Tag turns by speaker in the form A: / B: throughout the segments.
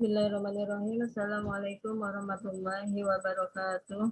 A: Bismillahirrahmanirrahim. Assalamualaikum warahmatullahi wabarakatuh.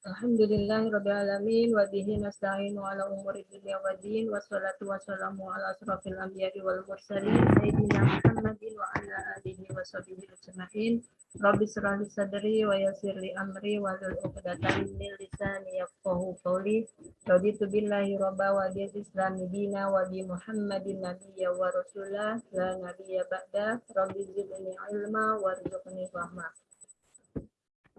A: Alhamdulillahirrabbilalamin wa bihi nasta'inu ala umuri wa din wassalatu wassalamu ala asrafil anbiya'i wal mursalin sayyidina Muhammadin wa ala alihi wa sahbihi ajma'in. Rabbi srahli sadri wa yassirli amri wa lul uqdatan min lisani yafqahu qawli. Raditu billahi rabba wa islami dina wa bi Muhammadin nabiyya wa rasulah la nabiyya ba'da. Rabbi zidni ilma warzuqni fahma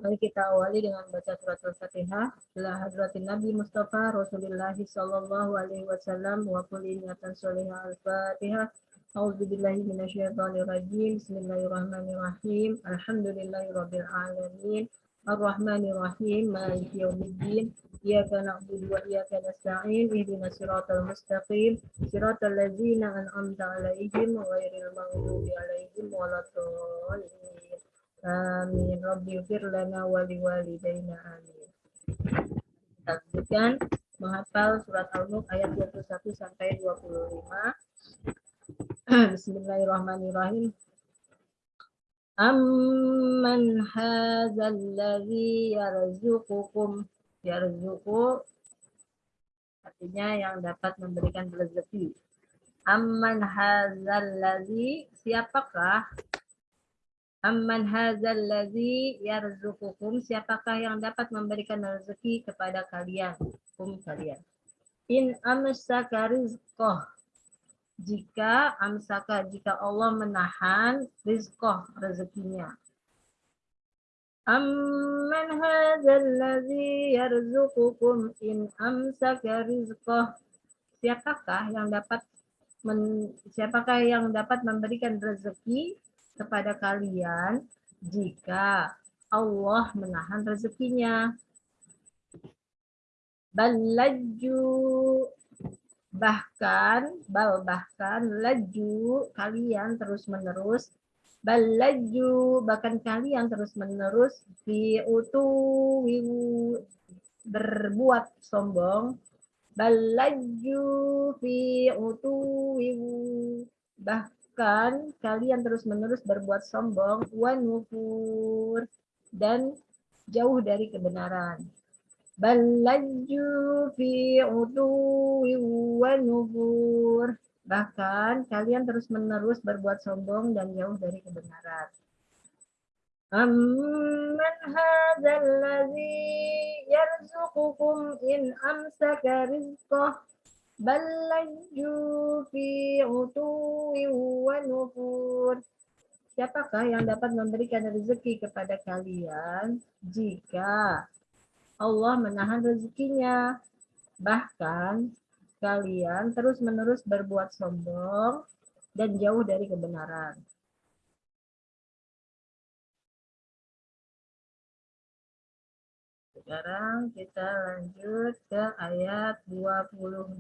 A: Mari kita awali dengan baca surat Al-Fatihah. Bila hadratin Nabi Mustafa Rasulullah Sallallahu Alaihi Wasallam wa kulli niatan solihah Al-Fatihah. A'udzu billahi minasyaitonir rajim. Bismillahirrahmanirrahim. Alhamdulillahirabbil alamin. Ar-Rahmanir Rahim. Maliki yaumiddin. Iyyaka na'budu wa iyyaka nasta'in. Ihdinas siratal mustaqim. Siratal ladzina an'amta 'alaihim ghairil maghdubi 'alaihim waladdallin. Amin. Rabbi fir lana wali walidayna amin. Kita lanjutkan menghafal surat Al-Mulk ayat 21 sampai 25. Bismillahirrahmanirrahim. Amman hadzal ladzi yarzuqukum yarzuqu artinya yang dapat memberikan rezeki. Amman hadzal ladzi siapakah Amman hadzal ladzi yarzuqukum siapakah yang dapat memberikan rezeki kepada kalian? Kum kalian. In amsaka rizqah. Jika amsaka jika Allah menahan rizqah rezekinya. Amman hadzal ladzi yarzuqukum in amsaka rizqah. Siapakah yang dapat men, siapakah yang dapat memberikan rezeki kepada kalian jika Allah menahan rezekinya. Balaju bahkan bal bahkan laju kalian terus menerus balaju bahkan kalian terus menerus fi berbuat sombong. Balaju fi utu bah bahkan kalian terus-menerus berbuat sombong, wanufur, dan jauh dari kebenaran. Balaju fi uduwi wanufur. Bahkan kalian terus-menerus berbuat sombong dan jauh dari kebenaran. Amman hadzal ladzi yarzuqukum in amsaka rizqah bal fi nufur. Siapakah yang dapat memberikan rezeki kepada kalian jika Allah menahan rezekinya? Bahkan kalian terus-menerus berbuat sombong dan jauh dari kebenaran. Sekarang kita lanjut ke ayat 22.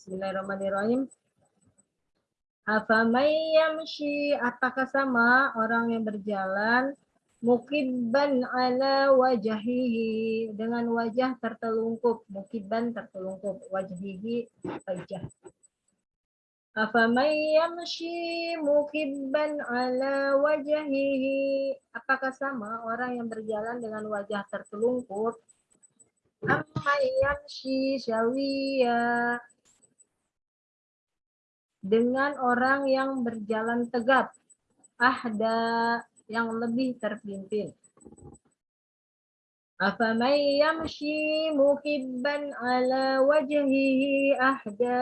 A: Bismillahirrahmanirrahim. Afamay yamshi apakah sama orang yang berjalan mukibban ala wajahihi dengan wajah tertelungkup mukibban tertelungkup wajahihi wajah Afaman yamshi mukibban ala wajhihi apakah sama orang yang berjalan dengan wajah tertelungkup? amma yamshi syawiya dengan orang yang berjalan tegap ahda yang lebih terpimpin. Afaman yamshi mukibban ala wajhihi ahda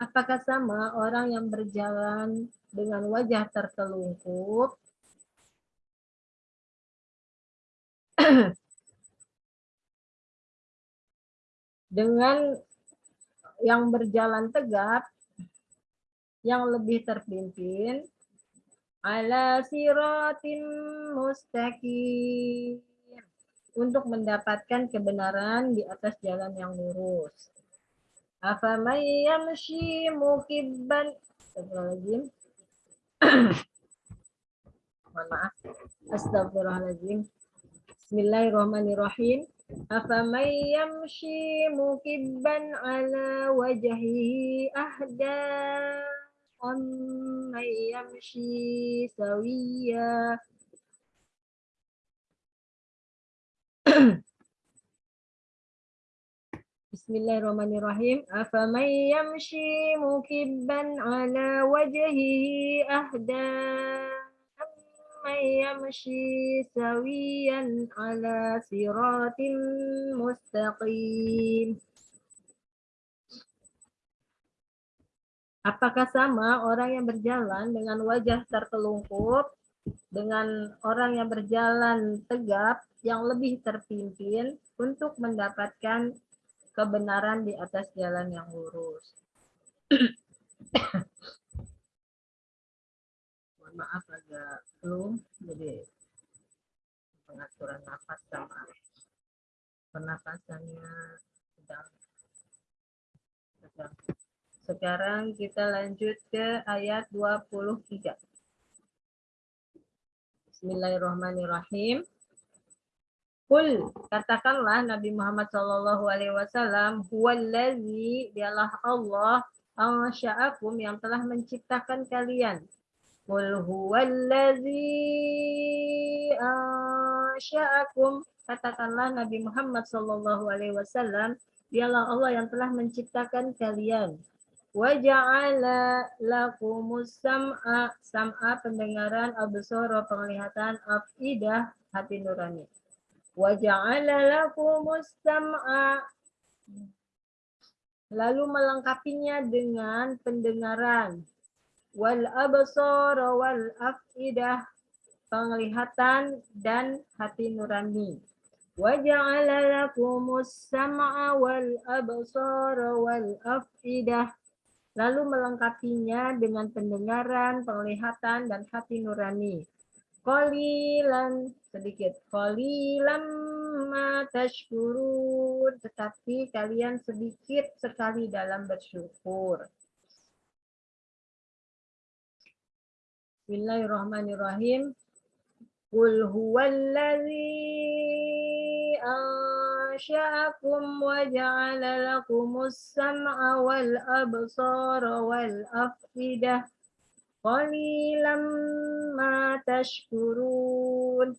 A: Apakah sama orang yang berjalan dengan wajah tertelungkup? dengan yang berjalan tegap, yang lebih terpimpin, ala siratim mustaqim untuk mendapatkan kebenaran di atas jalan yang lurus. Afaman yamshi mukibban Astagfirullahaladzim. Mohon maaf. Astagfirullahaladzim. Bismillahirrahmanirrahim. أفمن يمشي مكبا على وجهه أهدى أمن يمشي سويا Bismillahirrahmanirrahim. Afaman yamshi mukibban ala wajhihi ahda amman yamshi sawiyan ala siratin mustaqim. Apakah sama orang yang berjalan dengan wajah terkelungkup dengan orang yang berjalan tegap yang lebih terpimpin untuk mendapatkan kebenaran di atas jalan yang lurus. Mohon maaf agak belum, jadi pengaturan nafas sama pernapasannya sedang sedang. Sekarang kita lanjut ke ayat 23. Bismillahirrahmanirrahim. Kul katakanlah Nabi Muhammad Shallallahu Alaihi Wasallam, huwallazi dialah Allah ansha'akum yang telah menciptakan kalian. Kul huwallazi ansha'akum katakanlah Nabi Muhammad Shallallahu Alaihi Wasallam, dialah Allah yang telah menciptakan kalian. Waja'ala lakumus sam'a sam'a pendengaran absara penglihatan afidah hati nurani Waja'ala lakumus sam'a lalu melengkapinya dengan pendengaran. Wal absar wal afidah penglihatan dan hati nurani. Waja'ala lakumus sam'a wal absar wal afidah lalu melengkapinya dengan pendengaran, penglihatan dan hati nurani. Qalilan sedikit. Qalilan ma tashkurun. Tetapi kalian sedikit sekali dalam bersyukur. Bismillahirrahmanirrahim. Qul huwallazi ansha'akum wa ja'ala lakumus sam'a wal absara wal afidah Qalilam ma tashkurun.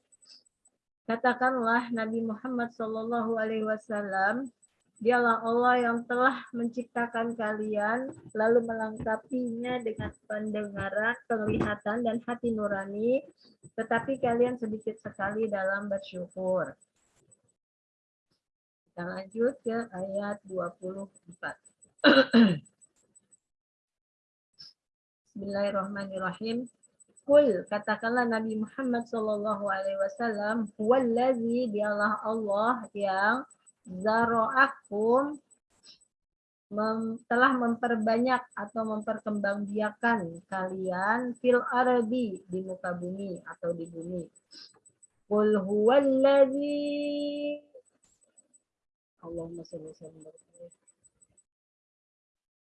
A: Katakanlah Nabi Muhammad Shallallahu Alaihi Wasallam, dialah Allah yang telah menciptakan kalian, lalu melengkapinya dengan pendengaran, penglihatan, dan hati nurani, tetapi kalian sedikit sekali dalam bersyukur. Kita lanjut ke ayat 24. Bismillahirrahmanirrahim. Kul katakanlah Nabi Muhammad Shallallahu Alaihi Wasallam, Huwallazi dialah Allah yang zaroakum mem, telah memperbanyak atau memperkembangbiakan kalian fil ardi di muka bumi atau di bumi. Kul huwallazi Allahumma salli wa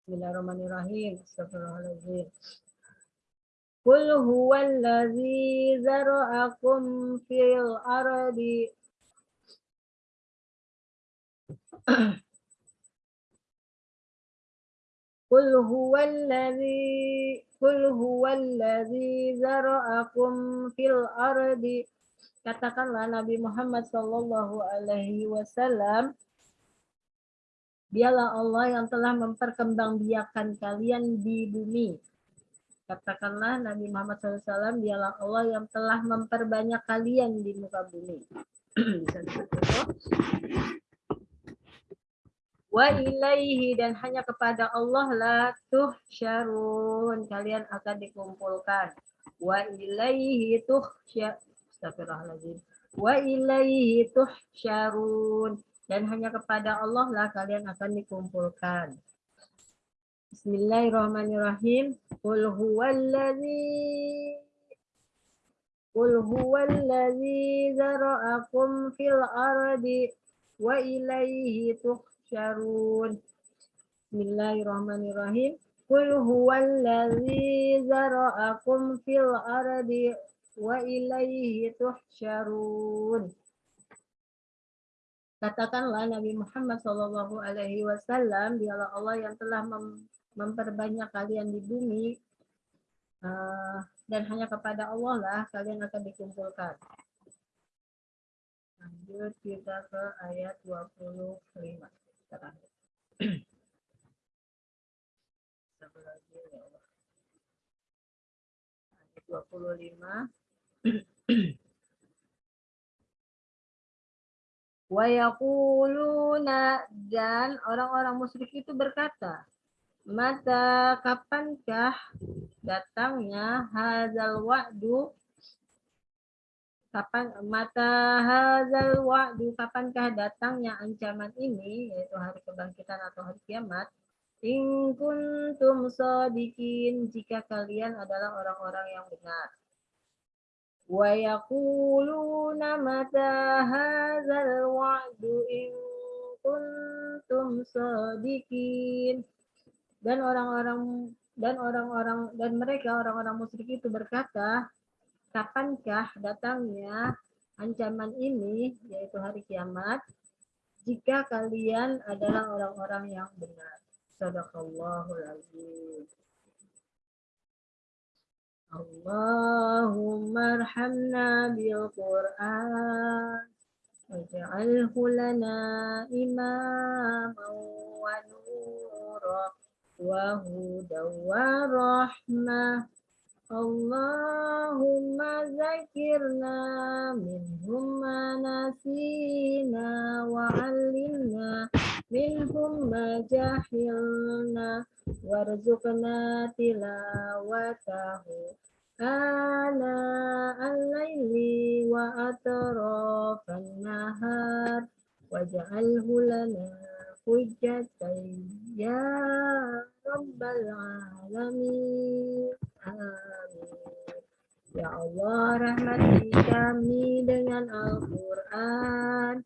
A: Bismillahirrahmanirrahim. Astagfirullahaladzim. Qul huwallazi zara'akum fil ardi Qul huwallazi Qul huwallazi zara'akum fil ardi Katakanlah Nabi Muhammad sallallahu alaihi wasallam Dialah Allah yang telah memperkembangbiakan kalian di bumi. Katakanlah Nabi Muhammad SAW, dialah Allah yang telah memperbanyak kalian di muka bumi. Wa ilaihi dan hanya kepada Allah la syarun Kalian akan dikumpulkan. Wa ilaihi tuhsyarun. Astagfirullahaladzim. Wa ilaihi syarun dan hanya kepada Allah lah kalian akan dikumpulkan. Bismillahirrahmanirrahim. Qul huwallazi Qul huwallazi zara'akum fil ardi wa ilaihi tuhsyarun. Bismillahirrahmanirrahim. Qul huwallazi zara'akum fil ardi wa ilaihi tuhsyarun. Katakanlah Nabi Muhammad Shallallahu Alaihi Wasallam, dialah Allah yang telah mem memperbanyak kalian di bumi uh, dan hanya kepada Allah lah kalian akan dikumpulkan. Lanjut kita ke ayat 25 terakhir. Ayat 25. Wayakuluna dan orang-orang musyrik itu berkata, mata kapankah datangnya hazal wa'du? Kapan mata hazal wa'du kapankah datangnya ancaman ini yaitu hari kebangkitan atau hari kiamat? In kuntum sadiqin jika kalian adalah orang-orang yang benar. Wayakulu nama mata hazal ba'du in kuntum sadikin Dan orang-orang dan orang-orang dan mereka orang-orang musyrik itu berkata, kapankah datangnya ancaman ini yaitu hari kiamat jika kalian adalah orang-orang yang benar. Sadaqallahul azim. Allahumma arhamna bil Qur'an واجعله لنا إماما ونورا وهدى ورحمة. اللهم ذكرنا منهم ما نسينا وعلمنا منهم ما جهلنا وارزقنا تلاوته. آناء الليل وأطراف النهار واجعله لنا حجة يا رب العالمين آمين Ya Allah, rahmati kami dengan Al-Quran.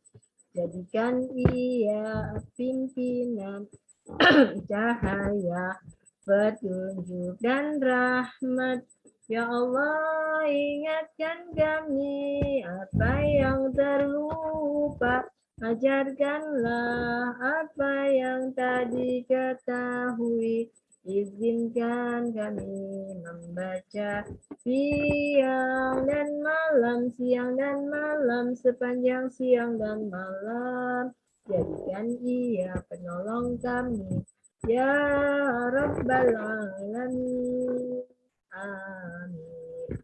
A: Jadikan ia pimpinan cahaya, petunjuk, dan rahmat Ya Allah, ingatkan kami apa yang terlupa. Ajarkanlah apa yang tadi ketahui. Izinkan kami membaca siang dan malam, siang dan malam, sepanjang siang dan malam. Jadikan ia penolong kami. Ya Rabbal Alamin. Amin.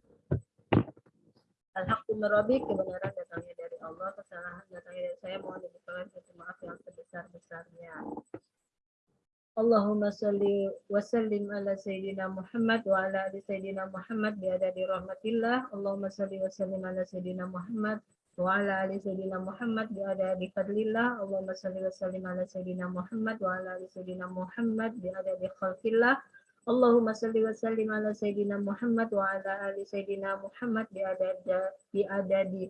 A: Alhamdulillah kebenaran datangnya dari Allah, kesalahan datangnya dari saya. Mohon dibukakan pintu maaf yang sebesar-besarnya. Allahumma salli wa sallim ala Sayyidina Muhammad wa ala ali Sayyidina Muhammad biadadi rahmatillah. Allahumma salli wa sallim ala Sayyidina Muhammad wa ala ali Sayyidina Muhammad biadadi fadlillah. Allahumma salli wa sallim ala Sayyidina Muhammad wa ala ali Sayyidina Muhammad biadadi khalqillah. Allahumma salli wa sallim ala Sayyidina Muhammad wa ala ali Sayyidina Muhammad bi adadi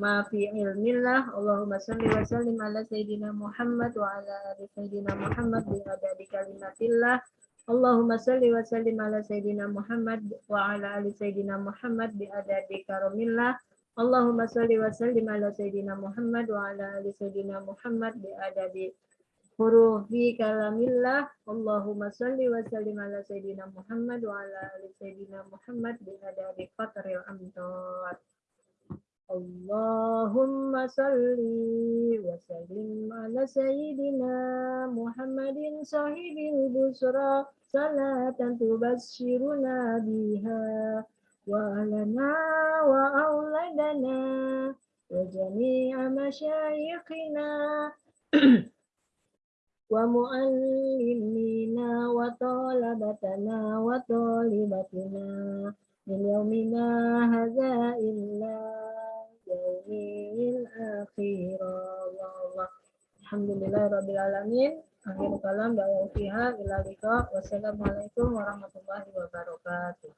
A: ma fi ilmillah. Allahumma salli wa sallim ala Sayyidina Muhammad wa ala ali Sayyidina Muhammad bi adadi kalimatillah. Allahumma salli wa sallim ala Sayyidina Muhammad wa ala ali Sayyidina Muhammad bi adadi karamillah. Allahumma salli wa sallim ala Sayyidina Muhammad wa ala ali Sayyidina Muhammad bi adadi hurufi kalamillah. Allahumma salli wa sallim ala Sayyidina Muhammad wa ala ali Sayyidina Muhammad bi adabi qatril amdad. Allahumma salli wa sallim ala Sayyidina Muhammadin sahibil busra. Salatan tubashiruna biha wa alana wa auladana wa jami'a masyayikhina ومعلمينا وطلبتنا وطالبتنا من يومنا هذا إلا يوم الآخر الله الحمد لله رب العالمين akhir kalam da'wa fiha ila liqa wassalamualaikum warahmatullahi wabarakatuh